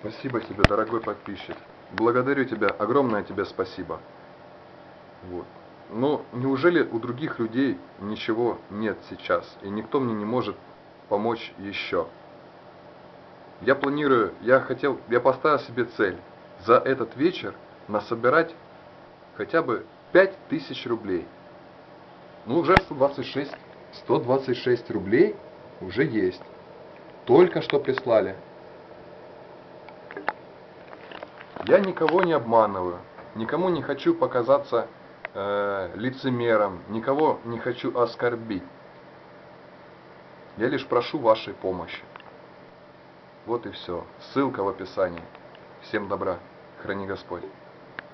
Спасибо тебе, дорогой подписчик. Благодарю тебя, огромное тебе спасибо. Вот. Но неужели у других людей ничего нет сейчас, и никто мне не может помочь еще? Я планирую, я хотел, я поставил себе цель за этот вечер насобирать хотя бы 5000 рублей. Ну, уже 126, 126 рублей уже есть. Только что прислали. Я никого не обманываю, никому не хочу показаться э, лицемером, никого не хочу оскорбить. Я лишь прошу вашей помощи. Вот и все. Ссылка в описании. Всем добра. Храни Господь.